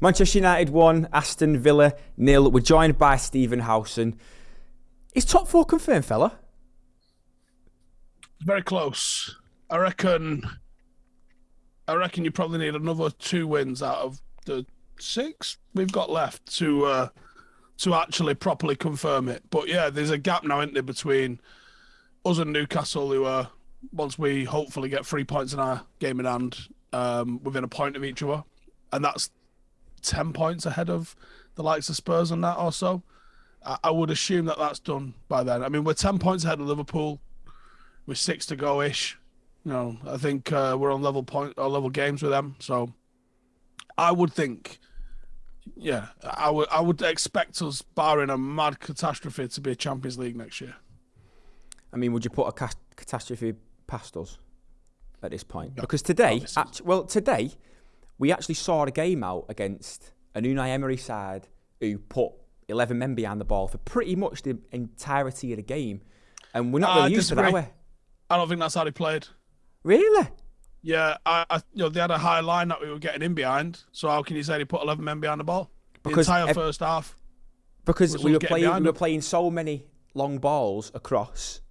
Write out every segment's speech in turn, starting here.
Manchester United won, Aston Villa nil. We're joined by Stephen Howson. Is top four confirmed, fella? Very close. I reckon. I reckon you probably need another two wins out of the six we've got left to uh, to actually properly confirm it. But yeah, there's a gap now, isn't there, between us and Newcastle, who are once we hopefully get three points in our game in hand, um, within a point of each other, and that's ten points ahead of the likes of Spurs and that also. I, I would assume that that's done by then. I mean, we're ten points ahead of Liverpool, with six to go ish. You know, I think uh, we're on level point or level games with them, so I would think yeah, I would I would expect us, barring a mad catastrophe, to be a Champions League next year. I mean, would you put a ca- catastrophe past us at this point? No, because today, actually, well, today we actually saw a game out against an Unai Emery side who put 11 men behind the ball for pretty much the entirety of the game, and we're not really used to that. Way. I don't think that's how they played. Really? Yeah, I, I, you know, they had a high line that we were getting in behind. So how can you say they put eleven men behind the ball? Because the entire first half. Because we were playing, we were playing so many long balls across.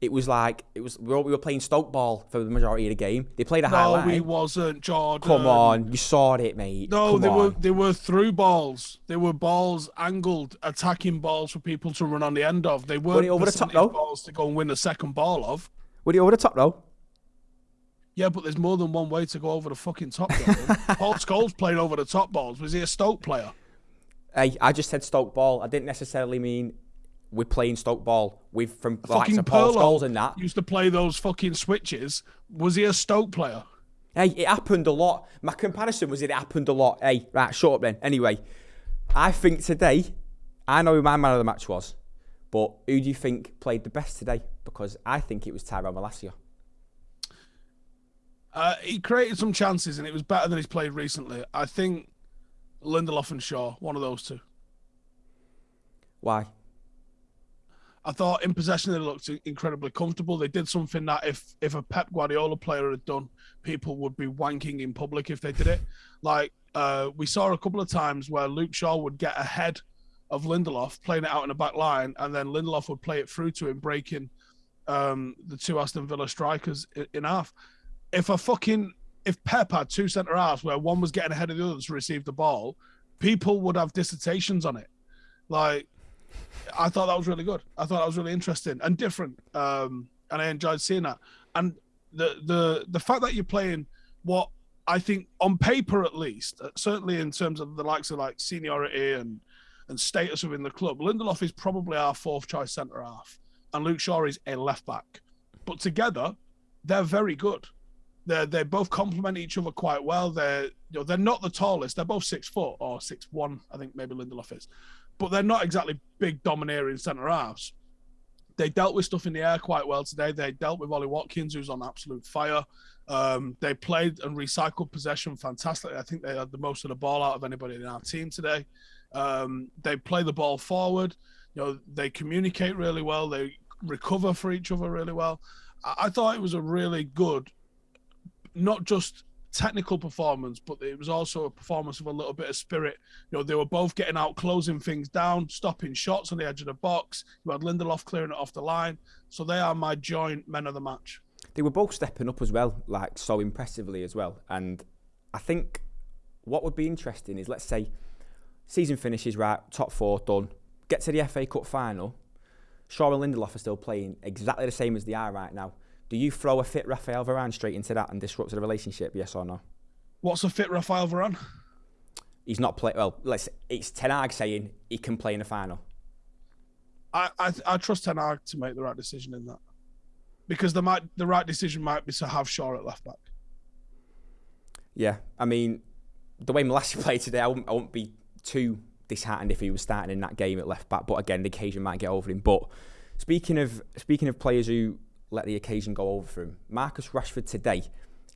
It was like it was we were playing Stoke ball for the majority of the game. They played a high no, line. No, we wasn't, Jordan. Come on, you saw it, mate. No, Come they on. were they were through balls. They were balls angled, attacking balls for people to run on the end of. They weren't were over the top though? balls to go and win the second ball of. Were they over the top though? Yeah, but there's more than one way to go over the fucking top. Paul Scholes played over the top balls. Was he a Stoke player? Hey, I just said Stoke ball. I didn't necessarily mean we're playing Stoke ball with from fucking like Paul Scholes and that. Used to play those fucking switches. Was he a Stoke player? Hey, it happened a lot. My comparison was it happened a lot. Hey, right, shut up then. Anyway, I think today, I know who my man of the match was, but who do you think played the best today? Because I think it was Tyrell Malacia. Uh, he created some chances and it was better than he's played recently. I think Lindelof and Shaw, one of those two. Why? I thought in possession they looked incredibly comfortable. They did something that if if a Pep Guardiola player had done, people would be wanking in public if they did it. Like uh, we saw a couple of times where Luke Shaw would get ahead of Lindelof, playing it out in the back line, and then Lindelof would play it through to him, breaking um, the two Aston Villa strikers in, in half if a fucking if Pep had two centre halves where one was getting ahead of the other to receive the ball, people would have dissertations on it. Like, I thought that was really good. I thought that was really interesting and different, um, and I enjoyed seeing that. And the the the fact that you're playing what I think on paper at least, uh, certainly in terms of the likes of like seniority and and status within the club, Lindelof is probably our fourth choice centre half, and Luke Shaw is a left back. But together, they're very good. They they both complement each other quite well. They're you know they're not the tallest. They're both six foot or six one. I think maybe Lindelof is, but they're not exactly big domineering centre halves. They dealt with stuff in the air quite well today. They dealt with Ollie Watkins, who's on absolute fire. Um, they played and recycled possession fantastically. I think they had the most of the ball out of anybody in our team today. Um, they play the ball forward. You know, they communicate really well. They recover for each other really well. I, I thought it was a really good not just technical performance, but it was also a performance of a little bit of spirit. You know, they were both getting out, closing things down, stopping shots on the edge of the box. You had Lindelof clearing it off the line. So they are my joint men of the match. They were both stepping up as well, like so impressively as well. And I think what would be interesting is let's say season finishes right, top four done, get to the FA Cup final. Shaw and Lindelof are still playing exactly the same as they are right now. Do you throw a fit Rafael Varane straight into that and disrupt the relationship? Yes or no? What's a fit Rafael Varane? He's not playing. well. Let's. It's Ten Hag saying he can play in the final. I, I I trust Ten Hag to make the right decision in that, because the might the right decision might be to have Shaw at left back. Yeah, I mean, the way Malacia played today, I wouldn't, I wouldn't be too disheartened if he was starting in that game at left back. But again, the occasion might get over him. But speaking of speaking of players who let the occasion go over for him. Marcus Rashford today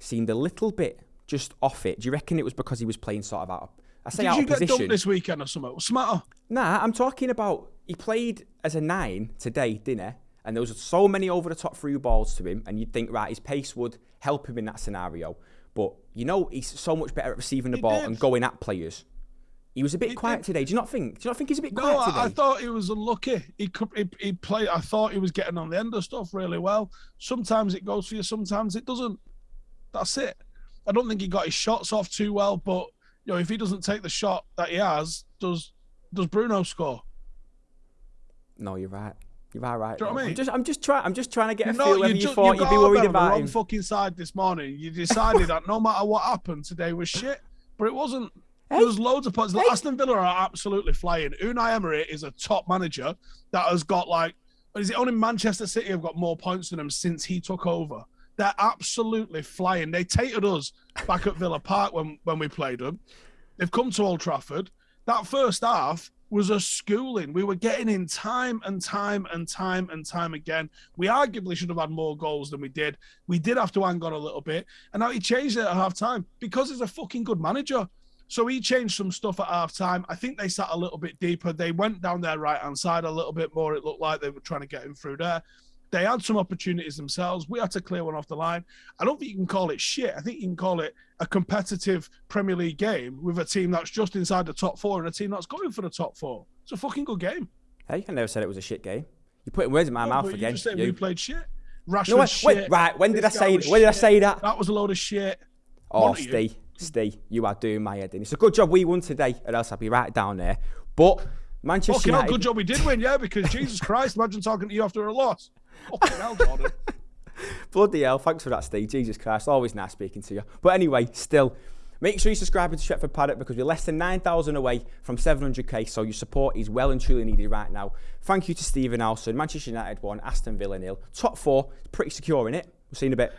seemed a little bit just off it. Do you reckon it was because he was playing sort of out of, I say Did out you of get position? dumped this weekend or something? What's the matter? Nah, I'm talking about he played as a nine today, didn't he? And there was so many over the top through balls to him, and you'd think, right, his pace would help him in that scenario. But you know, he's so much better at receiving the He ball did. and going at players. He was a bit quiet today. Do you not think? Do you not think he's a bit No, quiet today? I, I thought he was unlucky. He could he, he played. I thought he was getting on the end of stuff really well. Sometimes it goes for you, sometimes it doesn't. That's it. I don't think he got his shots off too well, but you know, if he doesn't take the shot that he has, does does Bruno score? no, you're right. You are right. Do you know what I though. I'm mean? just, I'm just trying. I'm just trying to get a No, feel whether ju- you thought got you'd be worried on the about wrong him. fucking side this morning. You decided that no matter what happened today was shit, but it wasn't. Hey. There was loads of points. Hey. Aston Villa are absolutely flying. Unai Emery is a top manager that has got like. Is it only Manchester City have got more points than him since he took over? They're absolutely flying. They tated us back at Villa Park when when we played them. They've come to Old Trafford. That first half was a schooling. We were getting in time and time and time and time again. We arguably should have had more goals than we did. We did have to hang on a little bit. And now he changed it at half time because he's a fucking good manager. So he changed some stuff at half time. I think they sat a little bit deeper. They went down their right hand side a little bit more. It looked like they were trying to get him through there. They had some opportunities themselves. We had to clear one off the line. I don't think you can call it shit. I think you can call it a competitive Premier League game with a team that's just inside the top four and a team that's going for the top four. It's a fucking good game. Hey, I never said it was a shit game. You're putting words in my No, mouth but you again. just said you. we played shit. Rashford No, wait, shit. wait, right. When did I This say? When did I say that? That was a load of shit. Oh. Steve, Steve, you are doing my head in. It's a good job we won today, or else I'd be right down there. But Manchester Fucking hell, United. good job we did win, yeah, because Jesus Christ, imagine talking to you after a loss. Fucking hell, Jordan. Bloody hell, thanks for that, Steve. Jesus Christ, always nice speaking to you. But anyway, still, make sure you subscribe to Stretford Paddock because we're less than 9,000 away from 700k, so your support is well and truly needed right now. Thank you to Stephen Howson, Manchester United 1, Aston Villa nil. Top four, pretty secure in it. We'll see you in a bit.